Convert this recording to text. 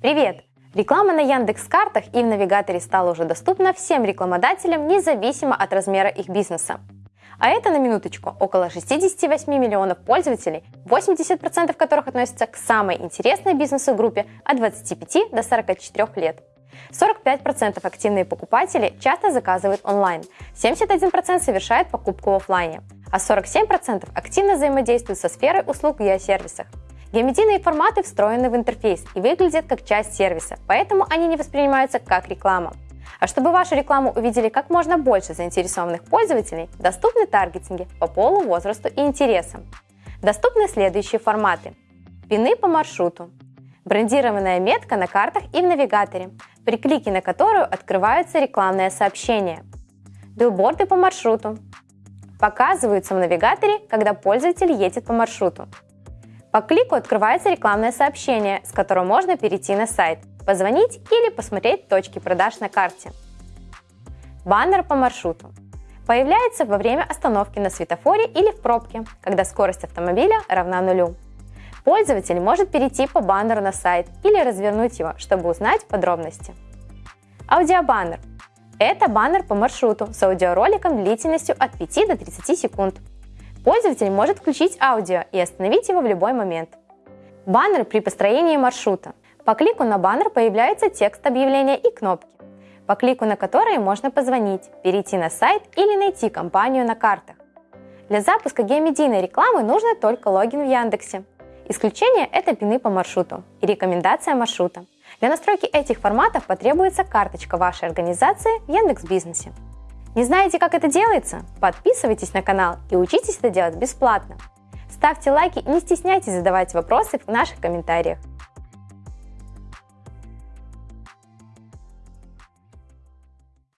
Привет! Реклама на Яндекс.Картах и в навигаторе стала уже доступна всем рекламодателям, независимо от размера их бизнеса. А это, на минуточку, около 68 миллионов пользователей, 80% которых относятся к самой интересной бизнесу группе от 25 до 44 лет. 45% активные покупатели часто заказывают онлайн, 71% совершают покупку в офлайне, а 47% активно взаимодействуют со сферой услуг в геосервисах. Геометрийные форматы встроены в интерфейс и выглядят как часть сервиса, поэтому они не воспринимаются как реклама. А чтобы вашу рекламу увидели как можно больше заинтересованных пользователей, доступны таргетинги по полу, возрасту и интересам. Доступны следующие форматы. Пины по маршруту. Брендированная метка на картах и в навигаторе, при клике на которую открываются рекламные сообщения. Билборды по маршруту. Показываются в навигаторе, когда пользователь едет по маршруту. По клику открывается рекламное сообщение, с которого можно перейти на сайт, позвонить или посмотреть точки продаж на карте. Баннер по маршруту. Появляется во время остановки на светофоре или в пробке, когда скорость автомобиля равна нулю. Пользователь может перейти по баннеру на сайт или развернуть его, чтобы узнать подробности. Аудиобаннер. Это баннер по маршруту с аудиороликом длительностью от 5 до 30 секунд. Пользователь может включить аудио и остановить его в любой момент. Баннер при построении маршрута. По клику на баннер появляется текст объявления и кнопки, по клику на которые можно позвонить, перейти на сайт или найти компанию на картах. Для запуска геомедийной рекламы нужно только логин в Яндексе. Исключение – это пины по маршруту и рекомендация маршрута. Для настройки этих форматов потребуется карточка вашей организации в Яндекс.Бизнесе. Не знаете, как это делается? Подписывайтесь на канал и учитесь это делать бесплатно. Ставьте лайки и не стесняйтесь задавать вопросы в наших комментариях.